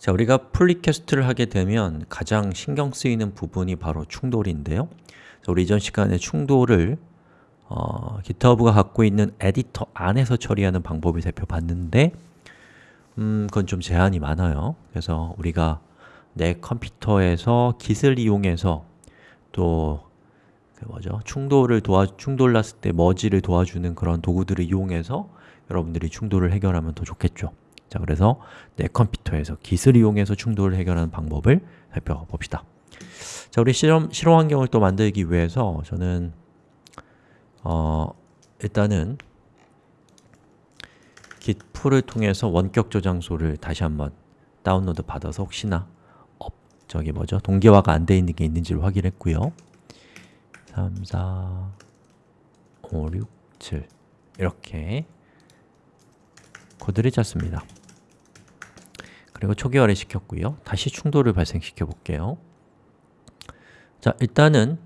자, 우리가 풀리캐스트를 하게 되면 가장 신경 쓰이는 부분이 바로 충돌인데요. 자, 우리 이전 시간에 충돌을 어, GitHub가 갖고 있는 에디터 안에서 처리하는 방법을 살펴봤는데 음, 그건 좀 제한이 많아요. 그래서 우리가 내 컴퓨터에서 Git을 이용해서 또 그 뭐죠? 충돌을 도와 충돌 났을 때 머지를 도와주는 그런 도구들을 이용해서 여러분들이 충돌을 해결하면 더 좋겠죠 자, 그래서 내 컴퓨터에서 Git을 이용해서 충돌을 해결하는 방법을 살펴봅시다. 자, 우리 실험, 실험 환경을 또 만들기 위해서 저는 어, 일단은 git 풀을 통해서 원격 저장소를 다시 한번 다운로드 받아서 혹시나 업, 저기 뭐죠? 동기화가 안 돼 있는 게 있는지를 확인했고요. 3, 4, 5, 6, 7 이렇게 코드를 짰습니다 그리고 초기화를 시켰고요. 다시 충돌을 발생시켜 볼게요. 자, 일단은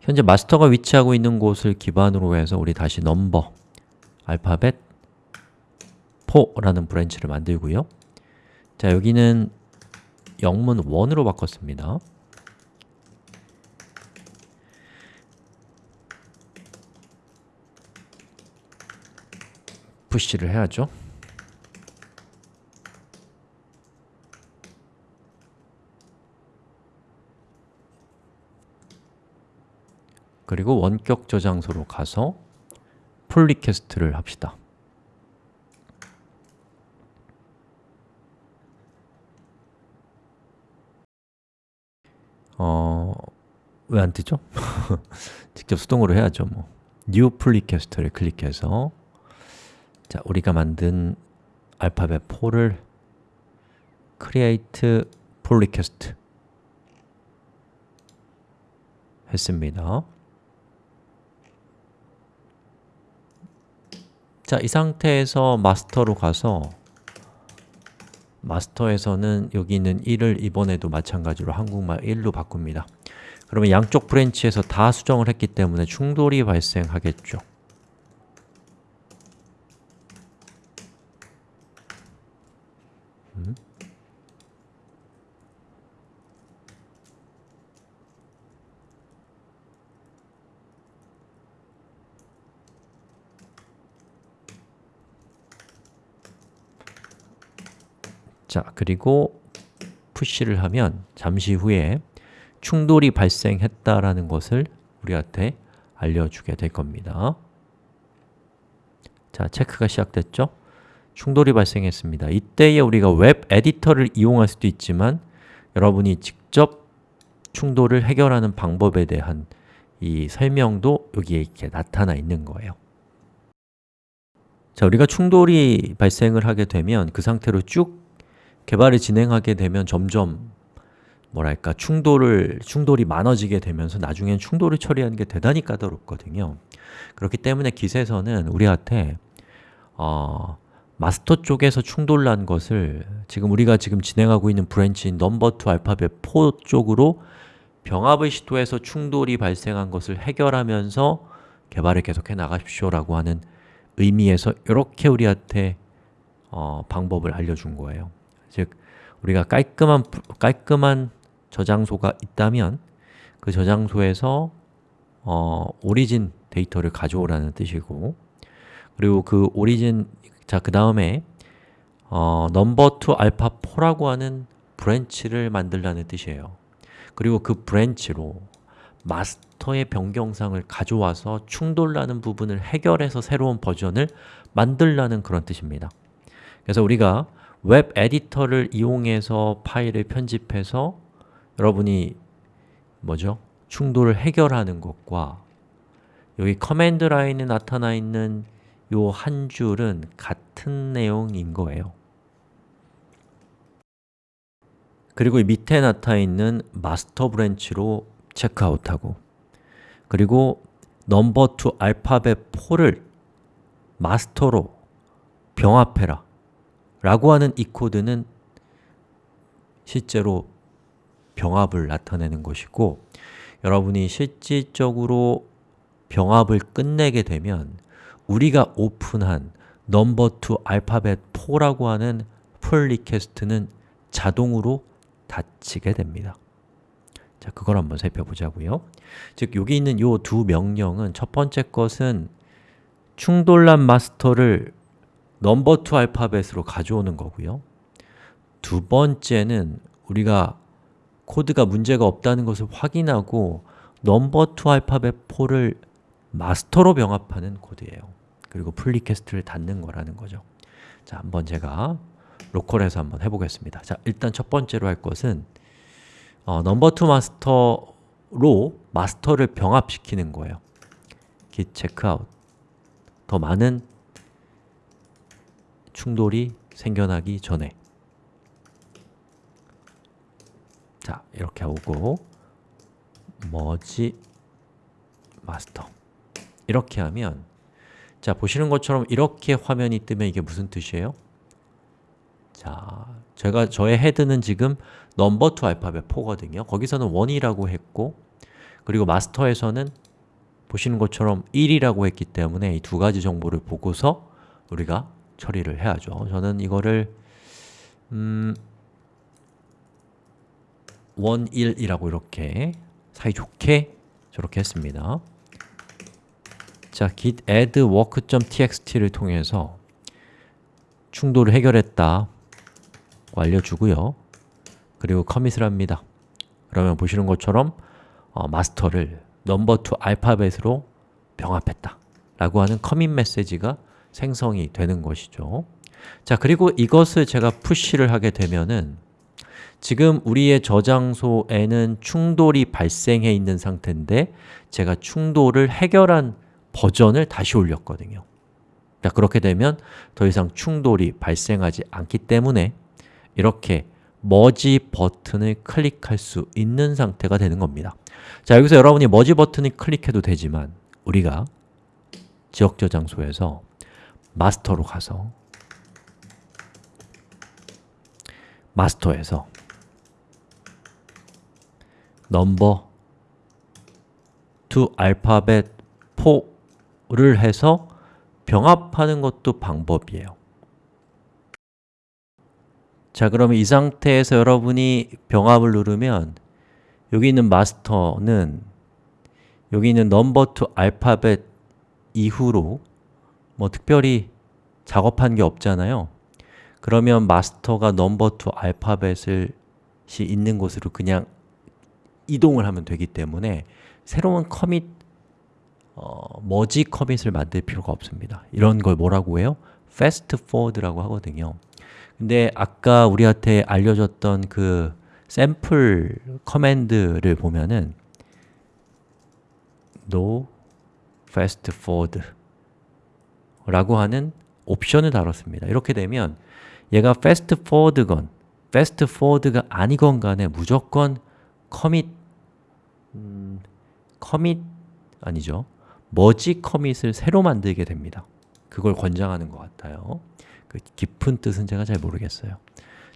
현재 마스터가 위치하고 있는 곳을 기반으로 해서 우리 다시 number alphabet 4라는 branch를 만들고요. 자, 여기는 영문 1으로 바꿨습니다 푸시를 해야죠. 그리고 원격 저장소로 가서 풀 리퀘스트를 합시다. 어... 왜 안 뜨죠? 직접 수동으로 해야죠 뭐. New Request를 클릭해서 자, 우리가 만든 알파벳 4를 Create Pull Request 했습니다. 자, 이 상태에서 마스터로 가서 마스터에서는 여기 있는 1을 이번에도 마찬가지로 한국말 1로 바꿉니다. 그러면 양쪽 branch에서 다 수정을 했기 때문에 충돌이 발생하겠죠 음? 자, 그리고 푸시를 하면 잠시 후에 충돌이 발생했다라는 것을 우리한테 알려주게 될 겁니다 자, 체크가 시작됐죠? 충돌이 발생했습니다. 이때에 우리가 웹 에디터를 이용할 수도 있지만 여러분이 직접 충돌을 해결하는 방법에 대한 이 설명도 여기에 이렇게 나타나 있는 거예요. 자, 우리가 충돌이 발생을 하게 되면 그 상태로 쭉 개발을 진행하게 되면 점점 뭐랄까 충돌을 충돌이 많아지게 되면서 나중엔 충돌을 처리하는 게 대단히 까다롭거든요. 그렇기 때문에 GitHub에서는 우리한테 어, 마스터 쪽에서 충돌 난 것을 지금 우리가 지금 진행하고 있는 branch인 number2 alphabet 4 쪽으로 병합을 시도해서 충돌이 발생한 것을 해결하면서 개발을 계속해 나가십시오 라고 하는 의미에서 이렇게 우리한테 어, 방법을 알려준 거예요. 즉, 우리가 깔끔한, 깔끔한 저장소가 있다면 그 저장소에서 어, origin 데이터를 가져오라는 뜻이고 그리고 그 origin, 자, 그 다음에 어, number2 alpha 4라고 하는 branch를 만들라는 뜻이에요 그리고 그 branch로 마스터의 변경 사항을 가져와서 충돌 나는 부분을 해결해서 새로운 버전을 만들라는 그런 뜻입니다 그래서 우리가 웹 에디터를 이용해서 파일을 편집해서 여러분이 뭐죠? 충돌을 해결하는 것과 여기 command line에 나타나 있는 요 한 줄은 같은 내용인 거예요. 그리고 이 밑에 나타나 있는 마스터 branch로 체크아웃하고 그리고 number2 alphabet 4를 마스터로 병합해라 라고 하는 이 코드는 실제로 병합을 나타내는 것이고 여러분이 실질적으로 병합을 끝내게 되면 우리가 오픈한 number to alphabet 4라고 하는 pull request는 자동으로 닫히게 됩니다. 자, 그걸 한번 살펴보자고요. 즉, 여기 있는 이 두 명령은 첫 번째 것은 충돌 난 마스터를 number to alphabet으로 가져오는 거고요. 두 번째는 우리가 코드가 문제가 없다는 것을 확인하고 number to alphabet 4를 마스터로 병합하는 코드예요. 그리고 pull request를 닫는 거라는 거죠. 자, 한번 제가 local에서 한번 해보겠습니다. 자, 일단 첫 번째로 할 것은 어, number to 마스터로 마스터를 병합시키는 거예요. git checkout 더 많은 충돌이 생겨나기 전에 자, 이렇게 오고 merge master 이렇게 하면 자, 보시는 것처럼 이렇게 화면이 뜨면 이게 무슨 뜻이에요? 자, 제가 저의 헤드는 지금 number to alphabet 4거든요. 거기서는 1이라고 했고 그리고 마스터에서는 보시는 것처럼 1이라고 했기 때문에 이 두 가지 정보를 보고서 우리가 처리를 해야죠. 저는 이거를 음, 1, 1이라고 이렇게 사이좋게 저렇게 했습니다. 자, git add work.txt를 통해서 충돌을 해결했다 알려주고요. 그리고 commit을 합니다. 그러면 보시는 것처럼 어, 마스터를 number to alphabet으로 병합했다 라고 하는 commit 메시지가 생성이 되는 것이죠. 자, 그리고 이것을 제가 푸시를 하게 되면은 지금 우리의 저장소에는 충돌이 발생해 있는 상태인데 제가 충돌을 해결한 버전을 다시 올렸거든요. 자, 그렇게 되면 더 이상 충돌이 발생하지 않기 때문에 이렇게 머지 버튼을 클릭할 수 있는 상태가 되는 겁니다. 자, 여기서 여러분이 머지 버튼을 클릭해도 되지만 우리가 지역 저장소에서 마스터로 가서 마스터에서 넘버 to 알파벳 4 를 해서 병합하는 것도 방법이에요. 자, 그러면 이 상태에서 여러분이 병합을 누르면 여기 있는 마스터는 여기 있는 number to alphabet 이후로 뭐 특별히 작업한 게 없잖아요. 그러면 마스터가 number to alphabet이 있는 곳으로 그냥 이동을 하면 되기 때문에 새로운 commit 어, merge commit을 만들 필요가 없습니다. 이런 걸 뭐라고 해요? fast forward라고 하거든요. 근데 아까 우리한테 알려줬던 그 샘플 커맨드를 보면은 no fast forward 라고 하는 옵션을 다뤘습니다. 이렇게 되면 얘가 fast forward건 fast forward가 아니건 간에 무조건 commit 음, commit 아니죠. 머지 커밋을 새로 만들게 됩니다. 그걸 권장하는 것 같아요. 그 깊은 뜻은 제가 잘 모르겠어요.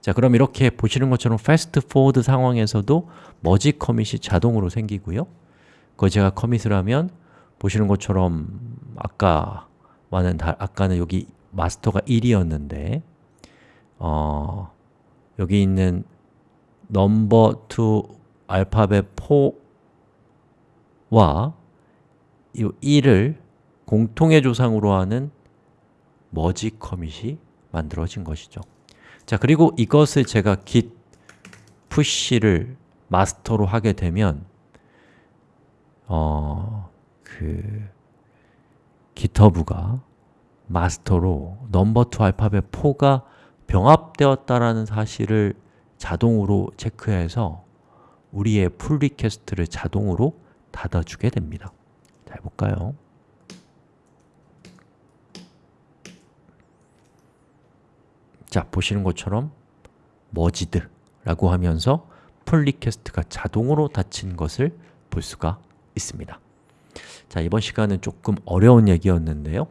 자, 그럼 이렇게 보시는 것처럼 fast forward 상황에서도 머지 커밋이 자동으로 생기고요. 그거 제가 커밋을 하면 보시는 것처럼 아까와는 다, 아까는 여기 마스터가 1이었는데 어, 여기 있는 number to 알파벳 4와 이 1을 공통의 조상으로 하는 merge commit이 만들어진 것이죠. 자, 그리고 이것을 제가 git push를 master로 하게 되면 어, 그 github가 master로 number two 알파벳 4가 병합되었다라는 사실을 자동으로 체크해서 우리의 pull request를 자동으로 닫아주게 됩니다. 자, 해볼까요? 자, 보시는 것처럼 merged 라고 하면서 pull request가 자동으로 닫힌 것을 볼 수가 있습니다. 자, 이번 시간은 조금 어려운 얘기였는데요.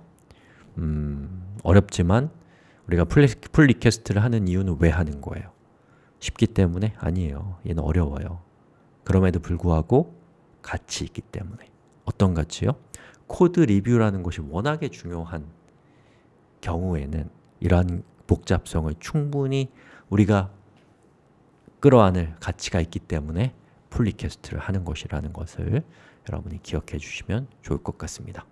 음, 어렵지만 우리가 pull, pull request를 하는 이유는 왜 하는 거예요? 쉽기 때문에? 아니에요. 얘는 어려워요. 그럼에도 불구하고 가치 있기 때문에 어떤 가치요? code review라는 것이 워낙에 중요한 경우에는 이러한 복잡성을 충분히 우리가 끌어안을 가치가 있기 때문에 pull request를 하는 것이라는 것을 여러분이 기억해 주시면 좋을 것 같습니다.